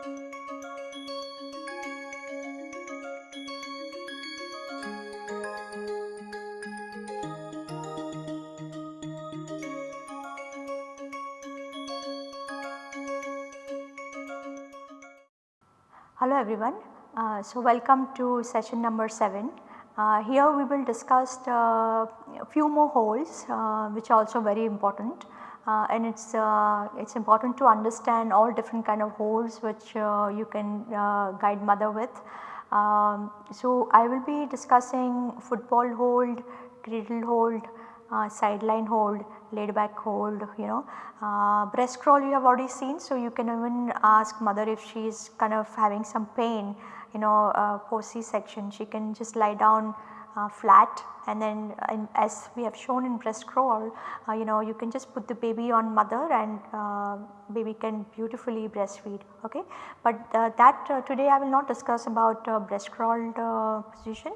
Hello everyone. Uh, so welcome to session number 7. Uh, here we will discuss uh, a few more holds uh, which are also very important uh, and it is uh, it's important to understand all different kind of holds which you can guide mother with. Um, so I will be discussing football hold, cradle hold, sideline hold, laid back hold you know. Uh, breast crawl you have already seen so you can even ask mother if she is kind of having some pain you know uh, post C section she can just lie down uh, flat. And then in, as we have shown in breast crawl uh, you know you can just put the baby on mother and uh, baby can beautifully breastfeed okay. But uh, that uh, today I will not discuss about breast crawl position.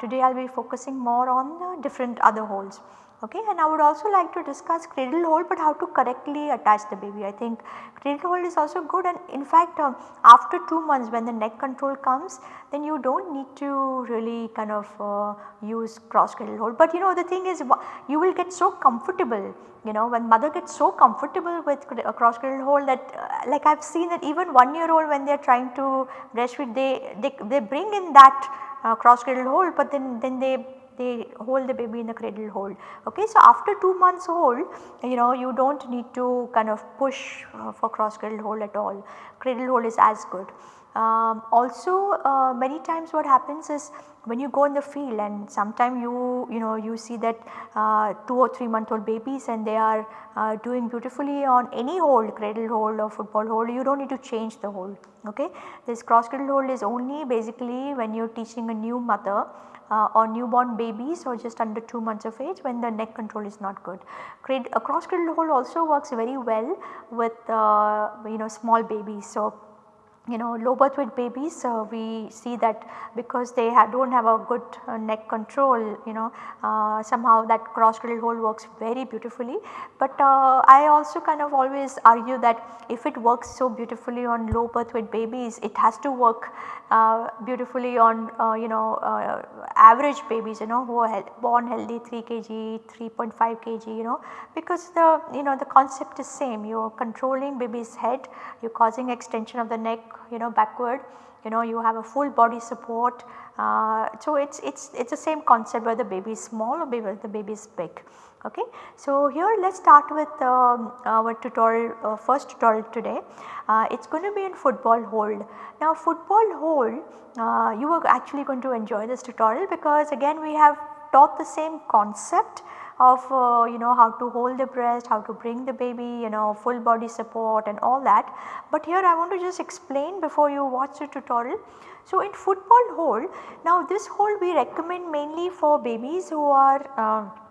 Today I will be focusing more on different other holds okay and I would also like to discuss cradle hold but how to correctly attach the baby. I think cradle hold is also good and in fact uh, after 2 months when the neck control comes then you do not need to really kind of uh, use cross cradle hold. But you know the thing is you will get so comfortable you know when mother gets so comfortable with a cross cradle hold that uh, like I have seen that even 1 year old when they are trying to breastfeed they, they, they bring in that uh, cross cradle hold but then, then they they hold the baby in the cradle hold. Okay. So, after 2 months old you know you do not need to kind of push uh, for cross cradle hold at all, cradle hold is as good. Um, also uh, many times what happens is when you go in the field and sometime you you know you see that uh, 2 or 3 month old babies and they are uh, doing beautifully on any hold cradle hold or football hold you do not need to change the hold okay. This cross cradle hold is only basically when you are teaching a new mother uh, or newborn babies or just under 2 months of age when the neck control is not good. A cross cradle hold also works very well with uh, you know small babies. So, you know low birth weight babies uh, we see that because they do not have a good uh, neck control you know uh, somehow that cross cradle hold works very beautifully. But uh, I also kind of always argue that if it works so beautifully on low birth weight babies it has to work uh, beautifully on uh, you know average babies you know who are born healthy 3 kg 3.5 kg you know because the you know the concept is same you are controlling baby's head you are causing extension of the neck you know backward you know you have a full body support. Uh, so it is it's, it's the same concept whether the baby is small or whether the baby is big. Okay. So here let us start with um, our tutorial uh, first tutorial today. Uh, it is going to be in football hold. Now football hold uh, you are actually going to enjoy this tutorial because again we have taught the same concept of uh, you know how to hold the breast, how to bring the baby you know full body support and all that. But here I want to just explain before you watch the tutorial. So in football hold, now this hold we recommend mainly for babies who are uh,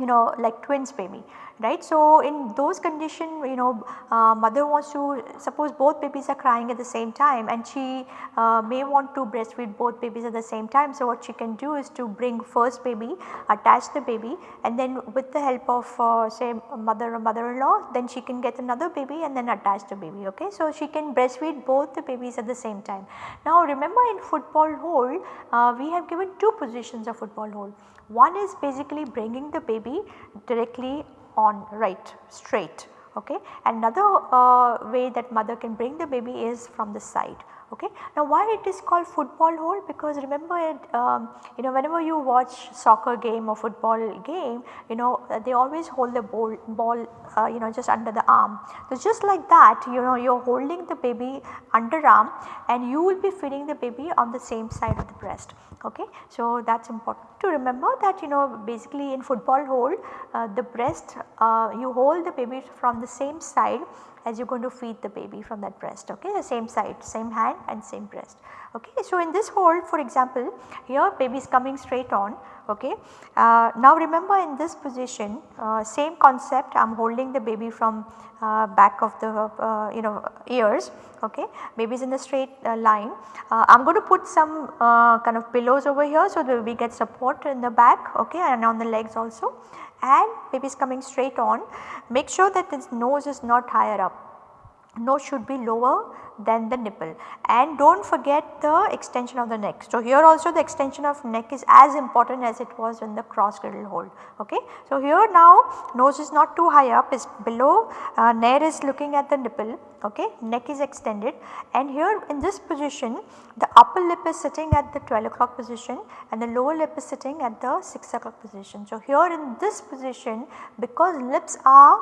you know like twins baby right. So, in those condition you know uh, mother wants to suppose both babies are crying at the same time and she uh, may want to breastfeed both babies at the same time. So, what she can do is to bring first baby attach the baby and then with the help of uh, say mother or mother-in-law then she can get another baby and then attach the baby ok. So, she can breastfeed both the babies at the same time. Now remember in football hold uh, we have given two positions of football hold. One is basically bringing the baby directly on right straight okay. Another uh, way that mother can bring the baby is from the side okay. Now why it is called football hold because remember it um, you know whenever you watch soccer game or football game you know uh, they always hold the ball, ball uh, you know just under the arm. So just like that you know you are holding the baby underarm and you will be feeding the baby on the same side of the breast okay. So that is important to remember that you know basically in football hold uh, the breast uh, you hold the baby from the same side as you are going to feed the baby from that breast okay the same side same hand and same breast okay. So in this hold for example here baby is coming straight on okay. Uh, now remember in this position uh, same concept I am holding the baby from uh, back of the uh, you know ears okay baby is in the straight uh, line. I am going to put some uh, kind of pillows over here so that we get support in the back okay and on the legs also and baby is coming straight on. Make sure that its nose is not higher up nose should be lower than the nipple and do not forget the extension of the neck. So, here also the extension of neck is as important as it was in the cross cradle hold. Okay. So, here now nose is not too high up is below uh, nare is looking at the nipple okay neck is extended and here in this position the upper lip is sitting at the 12 o'clock position and the lower lip is sitting at the 6 o'clock position. So, here in this position because lips are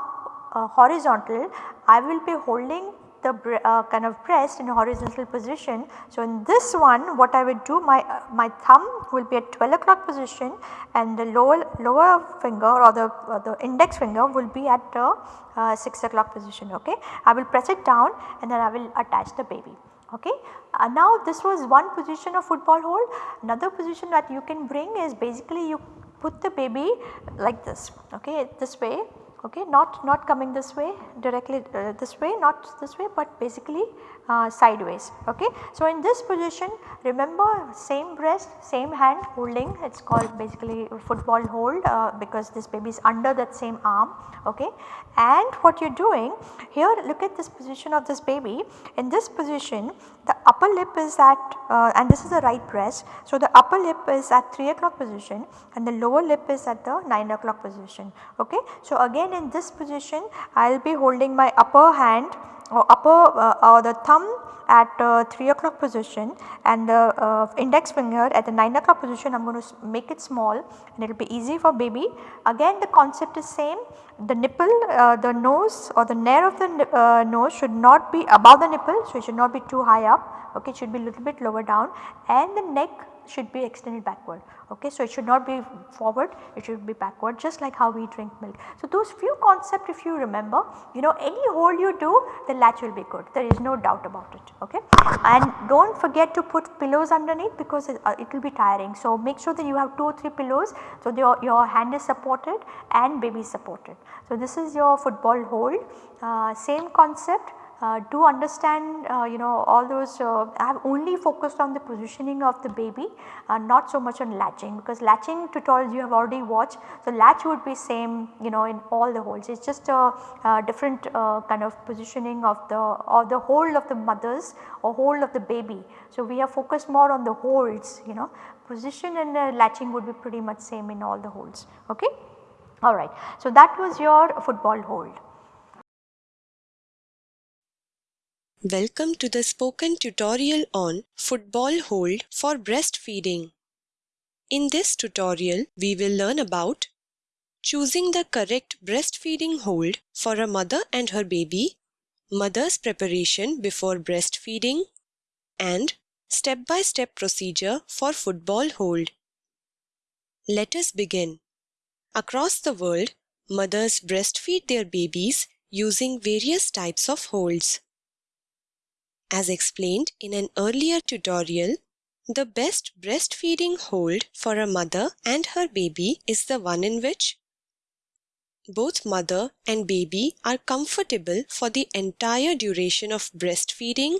uh, horizontal I will be holding the uh, kind of breast in a horizontal position. So, in this one what I would do my uh, my thumb will be at 12 o'clock position and the lower lower finger or the uh, the index finger will be at the uh, 6 o'clock position okay. I will press it down and then I will attach the baby okay. Uh, now this was one position of football hold another position that you can bring is basically you put the baby like this okay this way okay not not coming this way directly uh, this way not this way but basically uh, sideways okay. So, in this position remember same breast same hand holding it is called basically football hold uh, because this baby is under that same arm okay. And what you are doing here look at this position of this baby in this position the upper lip is at uh, and this is the right breast. So, the upper lip is at 3 o'clock position and the lower lip is at the 9 o'clock position okay. So, again in this position I will be holding my upper hand or upper uh, or the thumb at uh, 3 o'clock position and the uh, index finger at the 9 o'clock position I am going to make it small and it will be easy for baby. Again the concept is same. The nipple uh, the nose or the nare of the uh, nose should not be above the nipple so it should not be too high up. Okay it should be a little bit lower down and the neck should be extended backward okay. So, it should not be forward it should be backward just like how we drink milk. So, those few concept if you remember you know any hold you do the latch will be good there is no doubt about it okay. And do not forget to put pillows underneath because it, uh, it will be tiring. So, make sure that you have 2 or 3 pillows so your, your hand is supported and baby is supported. So, this is your football hold uh, same concept uh, to understand uh, you know all those uh, I have only focused on the positioning of the baby uh, not so much on latching because latching tutorials you have already watched. So, latch would be same you know in all the holds it is just a, different uh, kind of positioning of the or the hold of the mothers or hold of the baby. So, we have focused more on the holds you know position and latching would be pretty much same in all the holds ok. Alright. So, that was your football hold. Welcome to the spoken tutorial on football hold for breastfeeding. In this tutorial, we will learn about choosing the correct breastfeeding hold for a mother and her baby, mother's preparation before breastfeeding, and step-by-step -step procedure for football hold. Let us begin. Across the world, mothers breastfeed their babies using various types of holds. As explained in an earlier tutorial, the best breastfeeding hold for a mother and her baby is the one in which both mother and baby are comfortable for the entire duration of breastfeeding.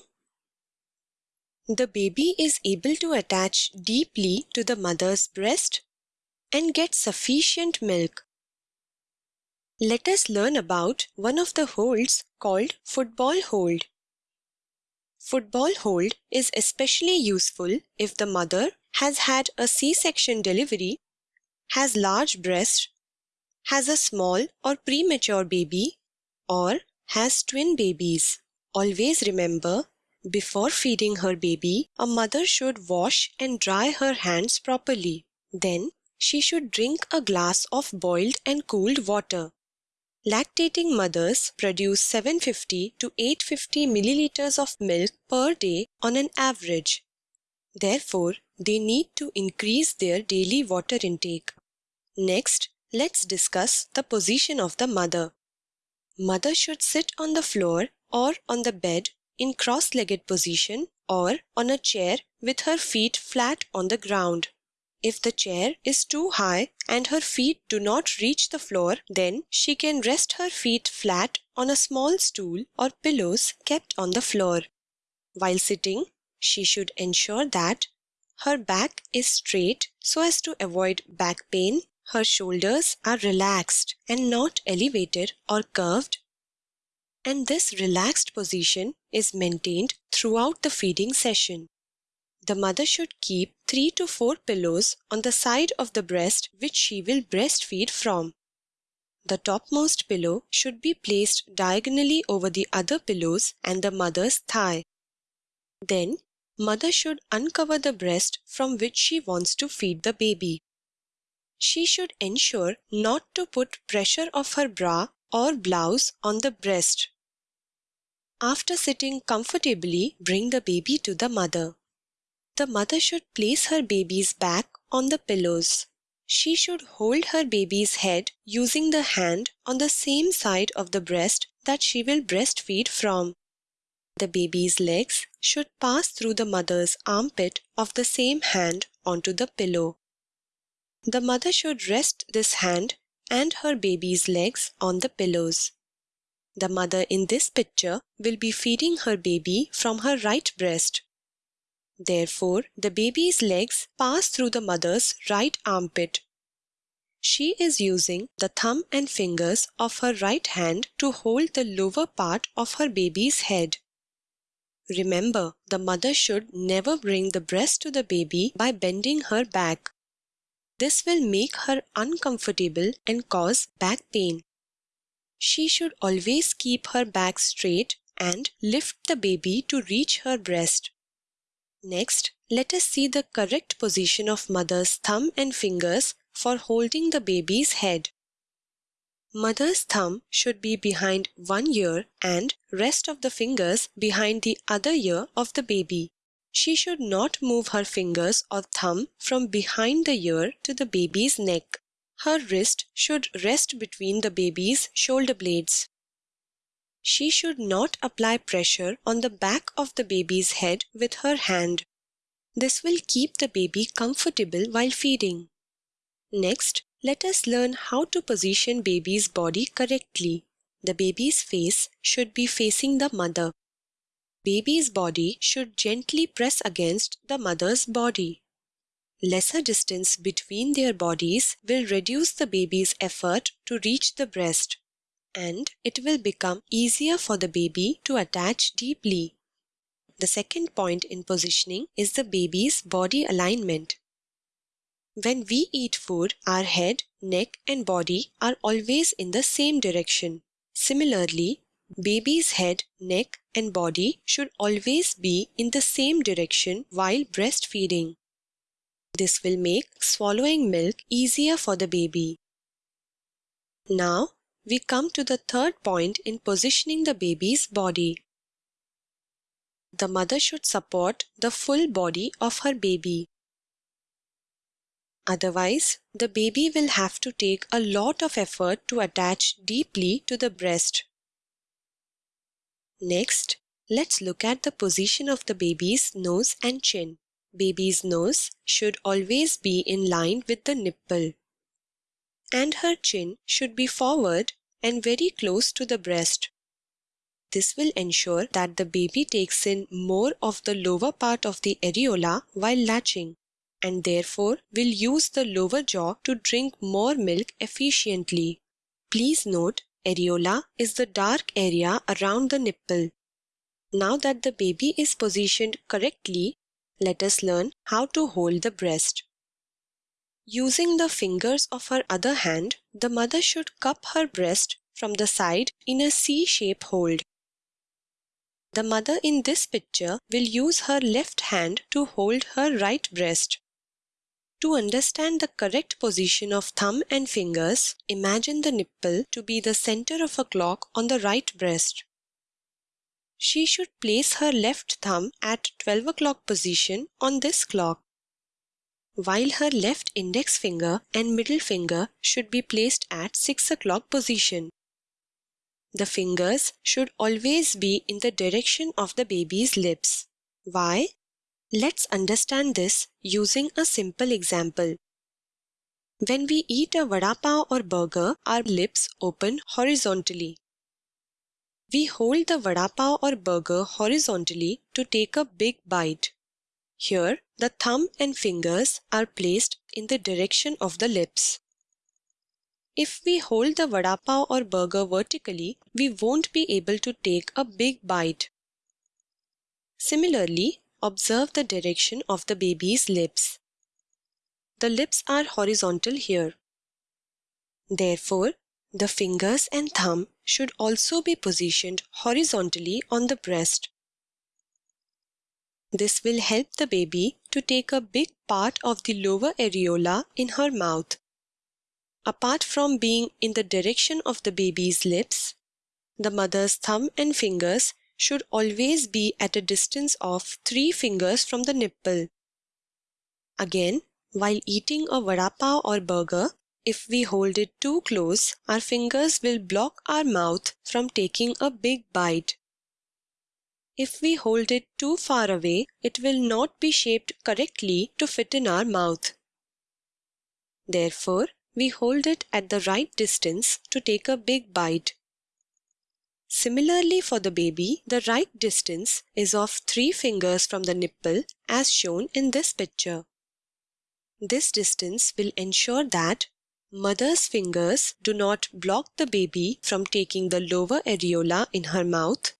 The baby is able to attach deeply to the mother's breast and get sufficient milk. Let us learn about one of the holds called football hold. Football hold is especially useful if the mother has had a C-section delivery, has large breasts, has a small or premature baby, or has twin babies. Always remember, before feeding her baby, a mother should wash and dry her hands properly. Then, she should drink a glass of boiled and cooled water. Lactating mothers produce 750 to 850 milliliters of milk per day on an average. Therefore, they need to increase their daily water intake. Next, let's discuss the position of the mother. Mother should sit on the floor or on the bed in cross-legged position or on a chair with her feet flat on the ground. If the chair is too high and her feet do not reach the floor, then she can rest her feet flat on a small stool or pillows kept on the floor. While sitting, she should ensure that her back is straight so as to avoid back pain, her shoulders are relaxed and not elevated or curved, and this relaxed position is maintained throughout the feeding session. The mother should keep 3 to 4 pillows on the side of the breast which she will breastfeed from. The topmost pillow should be placed diagonally over the other pillows and the mother's thigh. Then, mother should uncover the breast from which she wants to feed the baby. She should ensure not to put pressure of her bra or blouse on the breast. After sitting comfortably, bring the baby to the mother. The mother should place her baby's back on the pillows. She should hold her baby's head using the hand on the same side of the breast that she will breastfeed from. The baby's legs should pass through the mother's armpit of the same hand onto the pillow. The mother should rest this hand and her baby's legs on the pillows. The mother in this picture will be feeding her baby from her right breast. Therefore, the baby's legs pass through the mother's right armpit. She is using the thumb and fingers of her right hand to hold the lower part of her baby's head. Remember, the mother should never bring the breast to the baby by bending her back. This will make her uncomfortable and cause back pain. She should always keep her back straight and lift the baby to reach her breast. Next, let us see the correct position of mother's thumb and fingers for holding the baby's head. Mother's thumb should be behind one ear and rest of the fingers behind the other ear of the baby. She should not move her fingers or thumb from behind the ear to the baby's neck. Her wrist should rest between the baby's shoulder blades. She should not apply pressure on the back of the baby's head with her hand. This will keep the baby comfortable while feeding. Next, let us learn how to position baby's body correctly. The baby's face should be facing the mother. Baby's body should gently press against the mother's body. Lesser distance between their bodies will reduce the baby's effort to reach the breast and it will become easier for the baby to attach deeply. The second point in positioning is the baby's body alignment. When we eat food, our head, neck and body are always in the same direction. Similarly, baby's head, neck and body should always be in the same direction while breastfeeding. This will make swallowing milk easier for the baby. Now, we come to the third point in positioning the baby's body. The mother should support the full body of her baby. Otherwise, the baby will have to take a lot of effort to attach deeply to the breast. Next, let's look at the position of the baby's nose and chin. Baby's nose should always be in line with the nipple. And her chin should be forward and very close to the breast. This will ensure that the baby takes in more of the lower part of the areola while latching and therefore will use the lower jaw to drink more milk efficiently. Please note, areola is the dark area around the nipple. Now that the baby is positioned correctly, let us learn how to hold the breast. Using the fingers of her other hand, the mother should cup her breast from the side in a C-shape hold. The mother in this picture will use her left hand to hold her right breast. To understand the correct position of thumb and fingers, imagine the nipple to be the center of a clock on the right breast. She should place her left thumb at 12 o'clock position on this clock while her left index finger and middle finger should be placed at 6 o'clock position. The fingers should always be in the direction of the baby's lips. Why? Let's understand this using a simple example. When we eat a vada pav or burger, our lips open horizontally. We hold the vada pav or burger horizontally to take a big bite. Here, the thumb and fingers are placed in the direction of the lips. If we hold the vada pav or burger vertically, we won't be able to take a big bite. Similarly, observe the direction of the baby's lips. The lips are horizontal here. Therefore, the fingers and thumb should also be positioned horizontally on the breast. This will help the baby to take a big part of the lower areola in her mouth. Apart from being in the direction of the baby's lips, the mother's thumb and fingers should always be at a distance of 3 fingers from the nipple. Again, while eating a vada pav or burger, if we hold it too close, our fingers will block our mouth from taking a big bite. If we hold it too far away, it will not be shaped correctly to fit in our mouth. Therefore, we hold it at the right distance to take a big bite. Similarly for the baby, the right distance is of 3 fingers from the nipple as shown in this picture. This distance will ensure that mother's fingers do not block the baby from taking the lower areola in her mouth.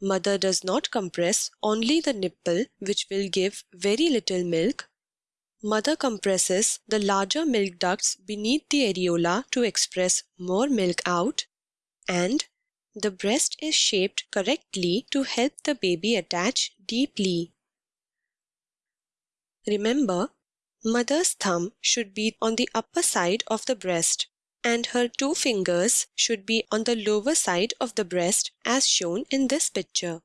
Mother does not compress only the nipple which will give very little milk Mother compresses the larger milk ducts beneath the areola to express more milk out, and the breast is shaped correctly to help the baby attach deeply. Remember, mother's thumb should be on the upper side of the breast and her two fingers should be on the lower side of the breast as shown in this picture.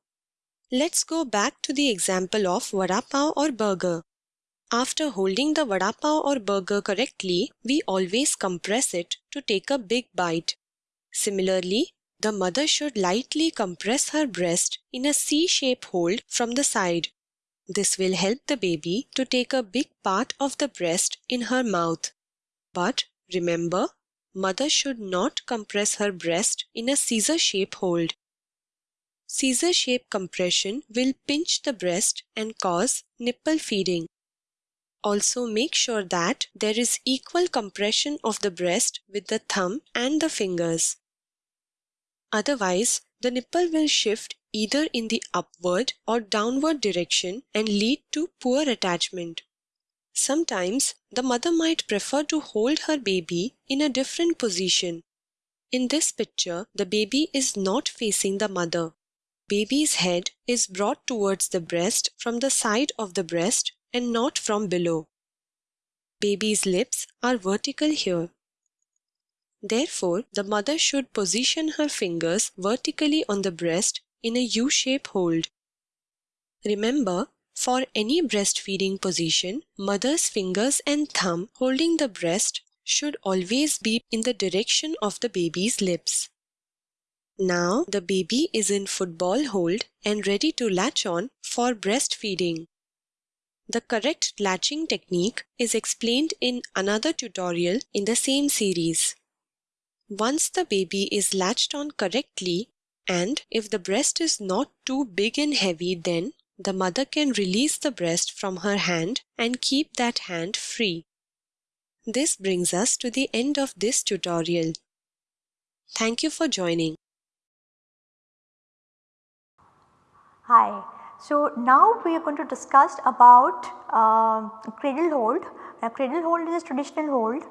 Let's go back to the example of vada pav or burger. After holding the vada pav or burger correctly, we always compress it to take a big bite. Similarly, the mother should lightly compress her breast in a C-shape hold from the side. This will help the baby to take a big part of the breast in her mouth. But remember, mother should not compress her breast in a scissor shape hold. Scissor shape compression will pinch the breast and cause nipple feeding. Also make sure that there is equal compression of the breast with the thumb and the fingers. Otherwise, the nipple will shift either in the upward or downward direction and lead to poor attachment. Sometimes the mother might prefer to hold her baby in a different position. In this picture, the baby is not facing the mother. Baby's head is brought towards the breast from the side of the breast and not from below. Baby's lips are vertical here. Therefore, the mother should position her fingers vertically on the breast in a U-shape hold. Remember, for any breastfeeding position, mother's fingers and thumb holding the breast should always be in the direction of the baby's lips. Now the baby is in football hold and ready to latch on for breastfeeding. The correct latching technique is explained in another tutorial in the same series. Once the baby is latched on correctly and if the breast is not too big and heavy then the mother can release the breast from her hand and keep that hand free. This brings us to the end of this tutorial. Thank you for joining. Hi. So now we are going to discuss about uh, cradle hold. Now cradle hold is a traditional hold.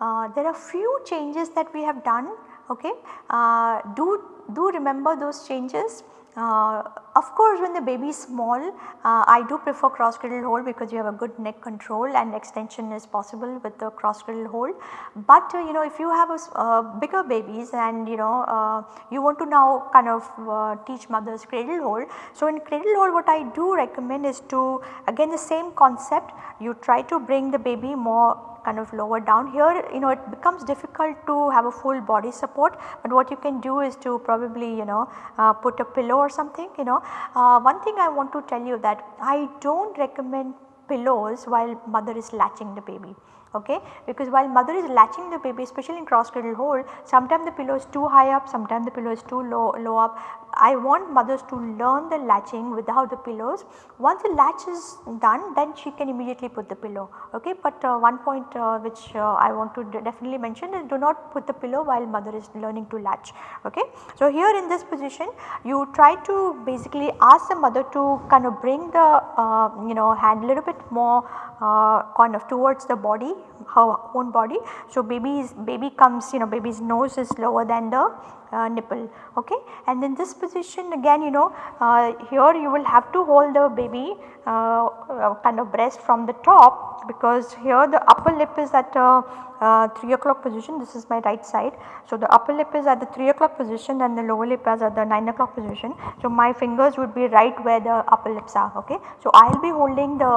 Uh, there are few changes that we have done. Okay, uh, do do remember those changes. Uh, of course, when the baby is small, uh, I do prefer cross cradle hold because you have a good neck control and extension is possible with the cross cradle hold. But uh, you know if you have a uh, bigger babies and you know uh, you want to now kind of uh, teach mothers cradle hold. So, in cradle hold what I do recommend is to again the same concept you try to bring the baby more kind of lower down. Here you know it becomes difficult to have a full body support, but what you can do is to probably you know uh, put a pillow or something you know. Uh, one thing I want to tell you that I do not recommend pillows while mother is latching the baby okay because while mother is latching the baby especially in cross cradle hold sometimes the pillow is too high up sometimes the pillow is too low low up I want mothers to learn the latching without the pillows. Once the latch is done then she can immediately put the pillow ok. But uh, one point uh, which uh, I want to definitely mention is do not put the pillow while mother is learning to latch ok. So here in this position you try to basically ask the mother to kind of bring the uh, you know hand a little bit more uh, kind of towards the body her own body. So baby's baby comes you know baby's nose is lower than the uh, nipple okay and in this position again you know uh, here you will have to hold the baby uh, uh kind of breast from the top because here the upper lip is at uh, uh, 3 o'clock position this is my right side. So the upper lip is at the 3 o'clock position and the lower lip is at the 9 o'clock position. So my fingers would be right where the upper lips are okay. So I will be holding the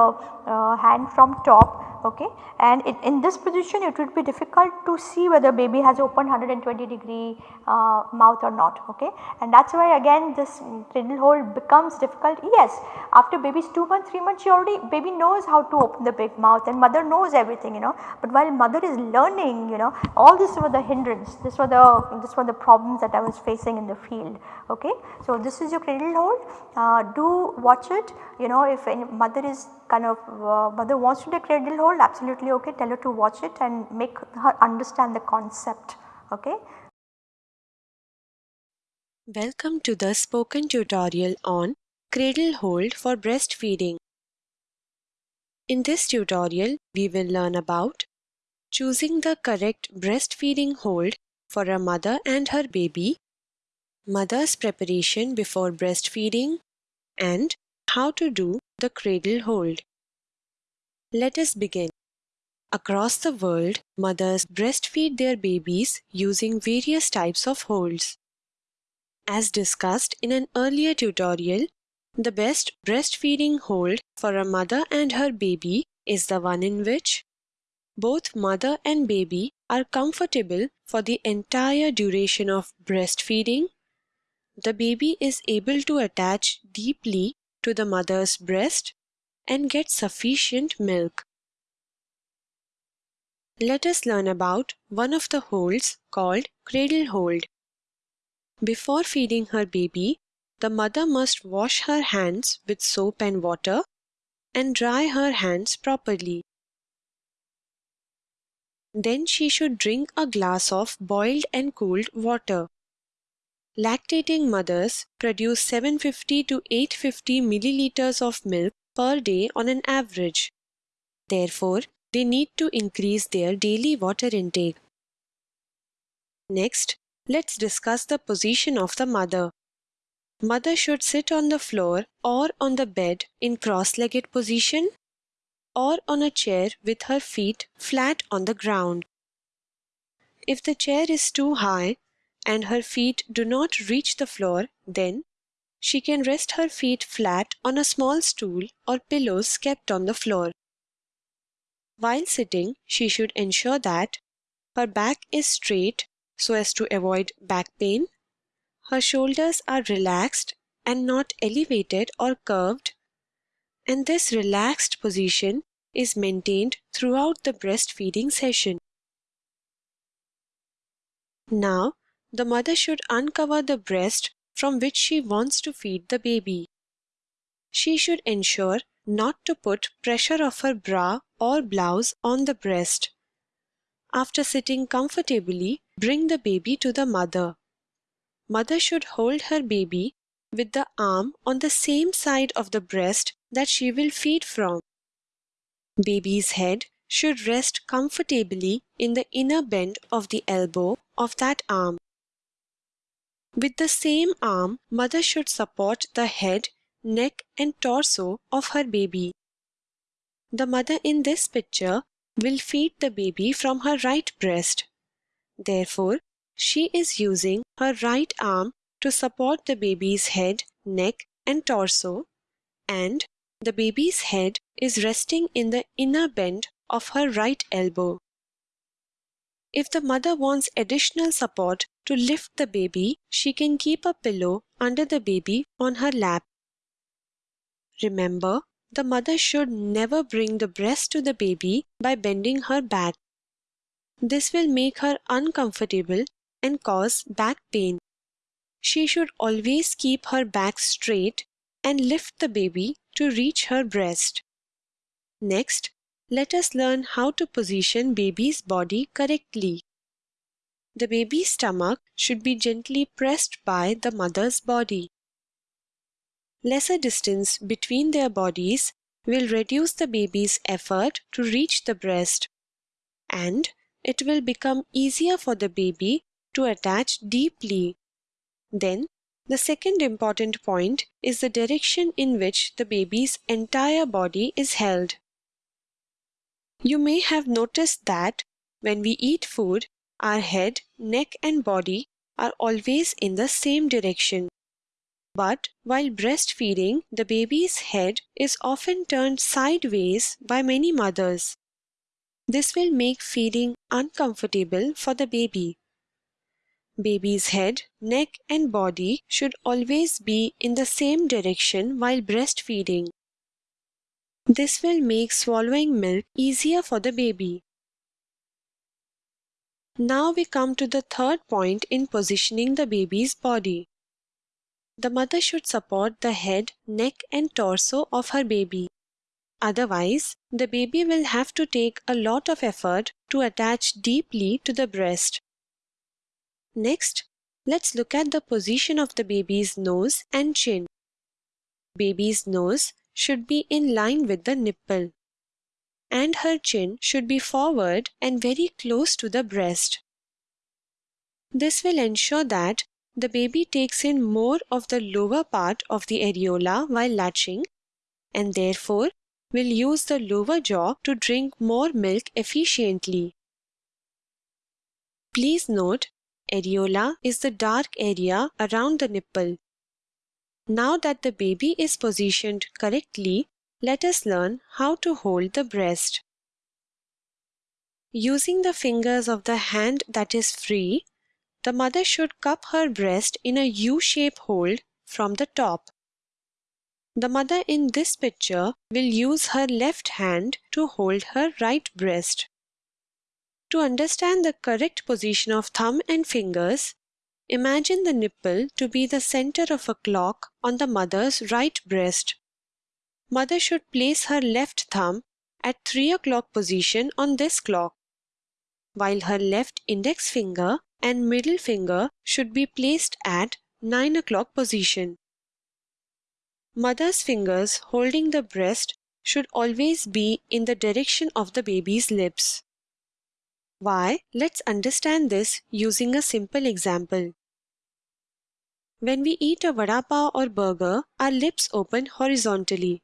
hand from top okay and in this position it would be difficult to see whether baby has opened 120 degree uh, mouth or not okay? And that is why again this cradle hold becomes difficult. Yes after baby is 2 months 3 months she already baby knows how to open the big mouth and mother knows everything you know? But while mother is learning you know all this were the hindrance this were the this were the problems that I was facing in the field okay. So this is your cradle hold. Uh, do watch it. You know if any mother is kind of uh, mother wants to take cradle hold absolutely okay. Tell her to watch it and make her understand the concept okay. Welcome to the spoken tutorial on cradle hold for breastfeeding. In this tutorial we will learn about choosing the correct breastfeeding hold for a mother and her baby, mother's preparation before breastfeeding and how to do the cradle hold. Let us begin. Across the world, mothers breastfeed their babies using various types of holds. As discussed in an earlier tutorial, the best breastfeeding hold for a mother and her baby is the one in which both mother and baby are comfortable for the entire duration of breastfeeding. The baby is able to attach deeply to the mother's breast and get sufficient milk. Let us learn about one of the holds called cradle hold. Before feeding her baby, the mother must wash her hands with soap and water and dry her hands properly. Then she should drink a glass of boiled and cooled water. Lactating mothers produce 750 to 850 milliliters of milk per day on an average. Therefore, they need to increase their daily water intake. Next, let's discuss the position of the mother. Mother should sit on the floor or on the bed in cross-legged position or on a chair with her feet flat on the ground. If the chair is too high and her feet do not reach the floor, then she can rest her feet flat on a small stool or pillows kept on the floor. While sitting, she should ensure that her back is straight so as to avoid back pain, her shoulders are relaxed and not elevated or curved, and this relaxed position is maintained throughout the breastfeeding session. Now, the mother should uncover the breast from which she wants to feed the baby. She should ensure not to put pressure of her bra or blouse on the breast. After sitting comfortably, bring the baby to the mother. Mother should hold her baby with the arm on the same side of the breast that she will feed from. Baby's head should rest comfortably in the inner bend of the elbow of that arm. With the same arm, mother should support the head, neck and torso of her baby. The mother in this picture will feed the baby from her right breast. Therefore, she is using her right arm to support the baby's head, neck and torso and the baby's head is resting in the inner bend of her right elbow. If the mother wants additional support to lift the baby, she can keep a pillow under the baby on her lap. Remember, the mother should never bring the breast to the baby by bending her back. This will make her uncomfortable and cause back pain. she should always keep her back straight and lift the baby to reach her breast. Next, let us learn how to position baby's body correctly. The baby's stomach should be gently pressed by the mother's body. Lesser distance between their bodies will reduce the baby's effort to reach the breast and it will become easier for the baby to attach deeply. Then, the second important point is the direction in which the baby's entire body is held. You may have noticed that when we eat food, our head, neck, and body are always in the same direction. But while breastfeeding, the baby's head is often turned sideways by many mothers. This will make feeding uncomfortable for the baby. Baby's head, neck and body should always be in the same direction while breastfeeding. This will make swallowing milk easier for the baby. Now we come to the third point in positioning the baby's body. The mother should support the head, neck and torso of her baby. Otherwise, the baby will have to take a lot of effort to attach deeply to the breast. Next, let's look at the position of the baby's nose and chin. Baby's nose should be in line with the nipple, and her chin should be forward and very close to the breast. This will ensure that the baby takes in more of the lower part of the areola while latching and therefore will use the lower jaw to drink more milk efficiently. Please note Areola is the dark area around the nipple. Now that the baby is positioned correctly, let us learn how to hold the breast. Using the fingers of the hand that is free, the mother should cup her breast in a U-shape hold from the top. The mother in this picture will use her left hand to hold her right breast. To understand the correct position of thumb and fingers, imagine the nipple to be the center of a clock on the mother's right breast. Mother should place her left thumb at 3 o'clock position on this clock, while her left index finger and middle finger should be placed at 9 o'clock position. Mother's fingers holding the breast should always be in the direction of the baby's lips. Why? Let's understand this using a simple example. When we eat a vada pav or burger, our lips open horizontally.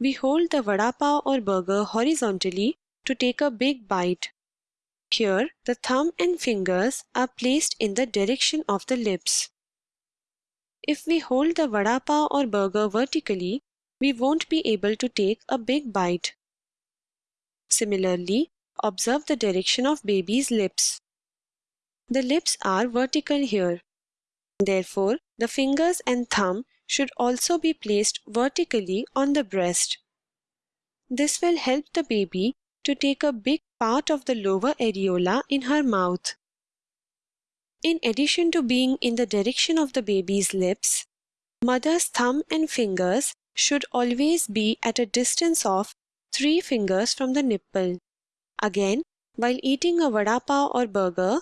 We hold the vada pav or burger horizontally to take a big bite. Here, the thumb and fingers are placed in the direction of the lips. If we hold the vada pav or burger vertically, we won't be able to take a big bite. Similarly, Observe the direction of baby's lips. The lips are vertical here. Therefore, the fingers and thumb should also be placed vertically on the breast. This will help the baby to take a big part of the lower areola in her mouth. In addition to being in the direction of the baby's lips, mother's thumb and fingers should always be at a distance of 3 fingers from the nipple. Again, while eating a vada pav or burger,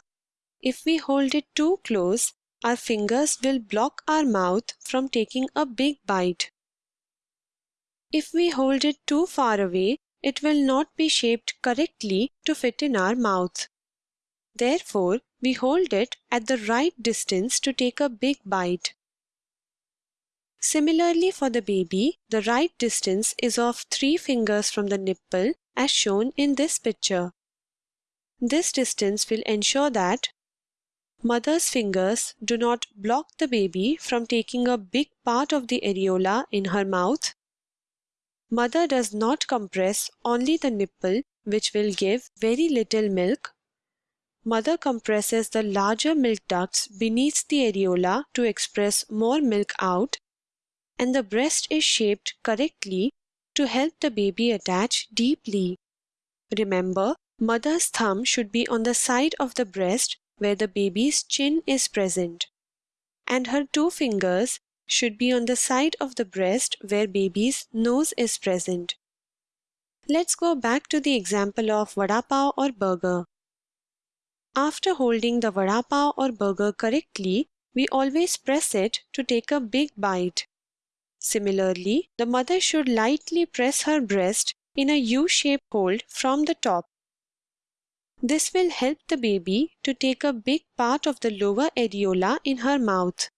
if we hold it too close, our fingers will block our mouth from taking a big bite. If we hold it too far away, it will not be shaped correctly to fit in our mouth. Therefore, we hold it at the right distance to take a big bite. Similarly for the baby, the right distance is of 3 fingers from the nipple as shown in this picture. This distance will ensure that mother's fingers do not block the baby from taking a big part of the areola in her mouth. Mother does not compress only the nipple which will give very little milk. Mother compresses the larger milk ducts beneath the areola to express more milk out and the breast is shaped correctly to help the baby attach deeply. Remember, mother's thumb should be on the side of the breast where the baby's chin is present. and her two fingers should be on the side of the breast where baby's nose is present. Let's go back to the example of vada pav or burger. After holding the vada pav or burger correctly, we always press it to take a big bite. Similarly, the mother should lightly press her breast in a U-shaped hold from the top. This will help the baby to take a big part of the lower areola in her mouth.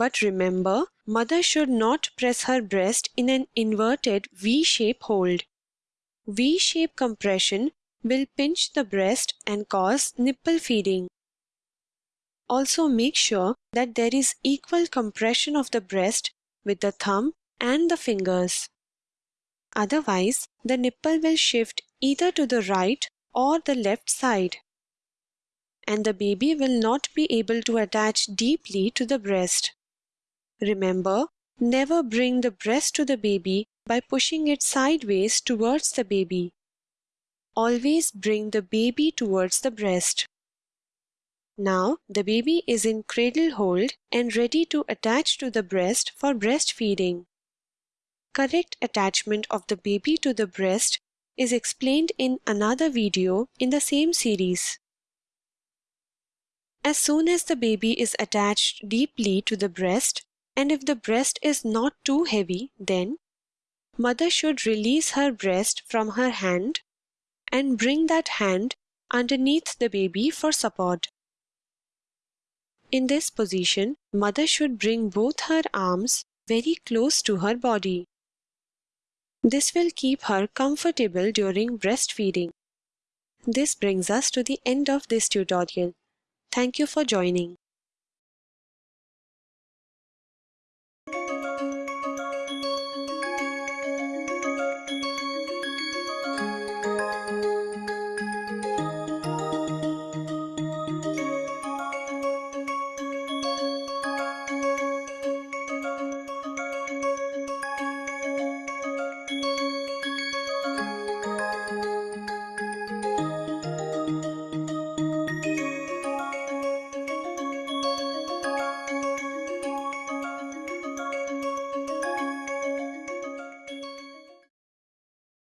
But remember, mother should not press her breast in an inverted V-shape hold. V-shape compression will pinch the breast and cause nipple feeding. Also make sure that there is equal compression of the breast with the thumb and the fingers. Otherwise, the nipple will shift either to the right or the left side. And the baby will not be able to attach deeply to the breast. Remember, never bring the breast to the baby by pushing it sideways towards the baby. Always bring the baby towards the breast. Now the baby is in cradle hold and ready to attach to the breast for breastfeeding. Correct attachment of the baby to the breast is explained in another video in the same series. As soon as the baby is attached deeply to the breast, and if the breast is not too heavy, then mother should release her breast from her hand and bring that hand underneath the baby for support. In this position, mother should bring both her arms very close to her body. This will keep her comfortable during breastfeeding. This brings us to the end of this tutorial. Thank you for joining.